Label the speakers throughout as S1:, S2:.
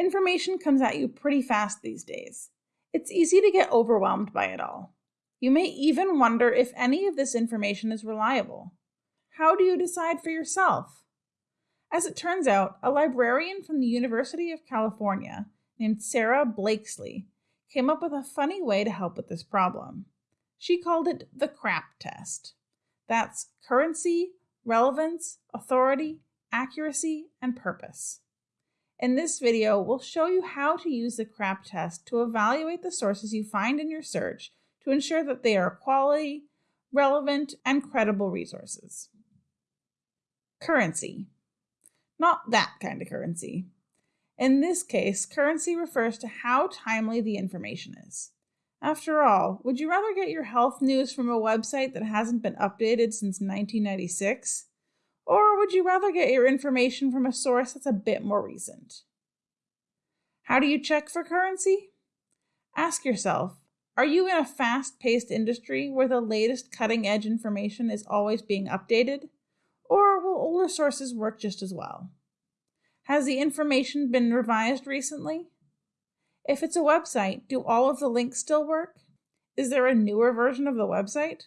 S1: Information comes at you pretty fast these days. It's easy to get overwhelmed by it all. You may even wonder if any of this information is reliable. How do you decide for yourself? As it turns out, a librarian from the University of California named Sarah Blakeslee came up with a funny way to help with this problem. She called it the CRAP test. That's currency, relevance, authority, accuracy, and purpose. In this video, we'll show you how to use the CRAP test to evaluate the sources you find in your search to ensure that they are quality, relevant, and credible resources. Currency. Not that kind of currency. In this case, currency refers to how timely the information is. After all, would you rather get your health news from a website that hasn't been updated since 1996? Or would you rather get your information from a source that's a bit more recent? How do you check for currency? Ask yourself Are you in a fast paced industry where the latest cutting edge information is always being updated? Or will older sources work just as well? Has the information been revised recently? If it's a website, do all of the links still work? Is there a newer version of the website?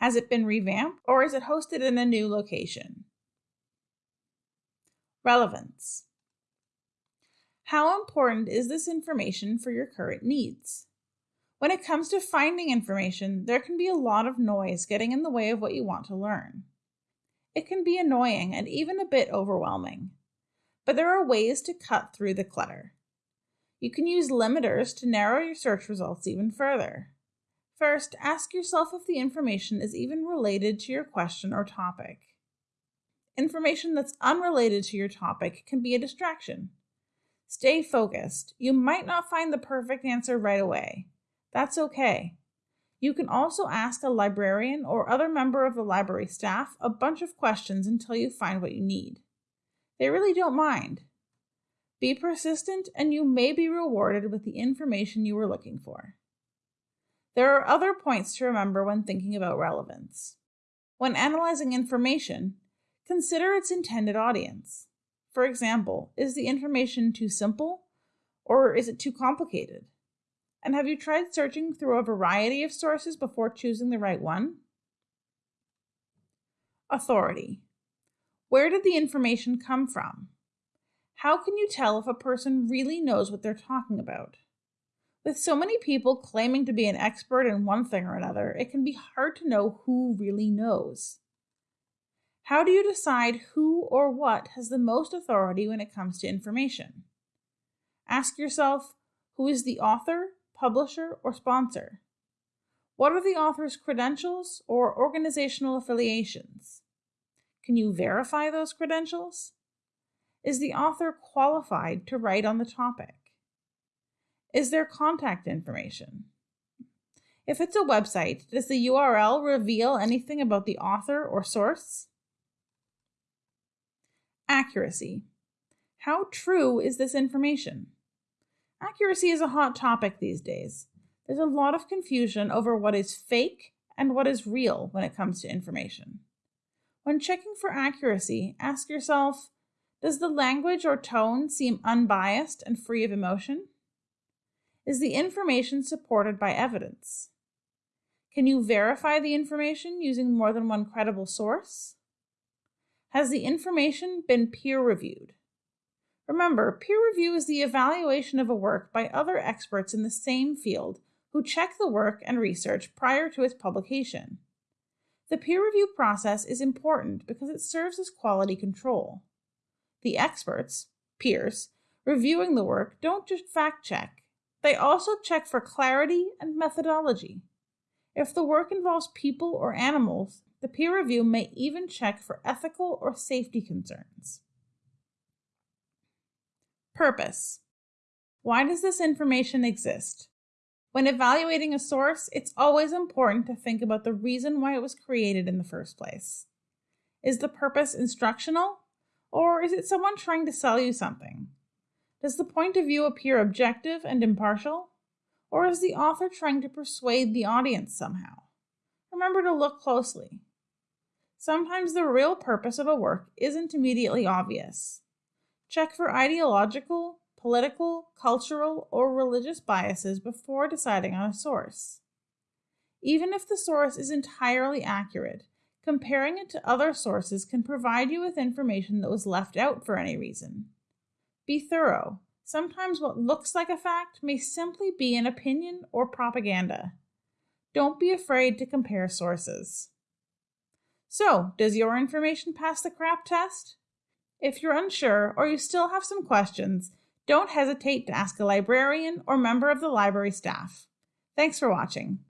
S1: Has it been revamped or is it hosted in a new location? Relevance. How important is this information for your current needs? When it comes to finding information, there can be a lot of noise getting in the way of what you want to learn. It can be annoying and even a bit overwhelming. But there are ways to cut through the clutter. You can use limiters to narrow your search results even further. First, ask yourself if the information is even related to your question or topic. Information that's unrelated to your topic can be a distraction. Stay focused. You might not find the perfect answer right away. That's okay. You can also ask a librarian or other member of the library staff a bunch of questions until you find what you need. They really don't mind. Be persistent, and you may be rewarded with the information you were looking for. There are other points to remember when thinking about relevance. When analyzing information, consider its intended audience. For example, is the information too simple or is it too complicated? And have you tried searching through a variety of sources before choosing the right one? Authority. Where did the information come from? How can you tell if a person really knows what they're talking about? With so many people claiming to be an expert in one thing or another, it can be hard to know who really knows. How do you decide who or what has the most authority when it comes to information? Ask yourself who is the author, publisher, or sponsor? What are the author's credentials or organizational affiliations? Can you verify those credentials? Is the author qualified to write on the topic? Is there contact information? If it's a website, does the URL reveal anything about the author or source? Accuracy. How true is this information? Accuracy is a hot topic these days. There's a lot of confusion over what is fake and what is real when it comes to information. When checking for accuracy, ask yourself does the language or tone seem unbiased and free of emotion? Is the information supported by evidence? Can you verify the information using more than one credible source? Has the information been peer reviewed? Remember, peer review is the evaluation of a work by other experts in the same field who check the work and research prior to its publication. The peer review process is important because it serves as quality control. The experts, peers, reviewing the work don't just fact check, they also check for clarity and methodology. If the work involves people or animals, the peer review may even check for ethical or safety concerns. Purpose. Why does this information exist? When evaluating a source, it's always important to think about the reason why it was created in the first place. Is the purpose instructional, or is it someone trying to sell you something? Does the point of view appear objective and impartial? Or is the author trying to persuade the audience somehow? Remember to look closely. Sometimes the real purpose of a work isn't immediately obvious. Check for ideological, political, cultural, or religious biases before deciding on a source. Even if the source is entirely accurate, comparing it to other sources can provide you with information that was left out for any reason. Be thorough. Sometimes what looks like a fact may simply be an opinion or propaganda. Don't be afraid to compare sources. So, does your information pass the CRAP test? If you're unsure or you still have some questions, don't hesitate to ask a librarian or member of the library staff. Thanks for watching.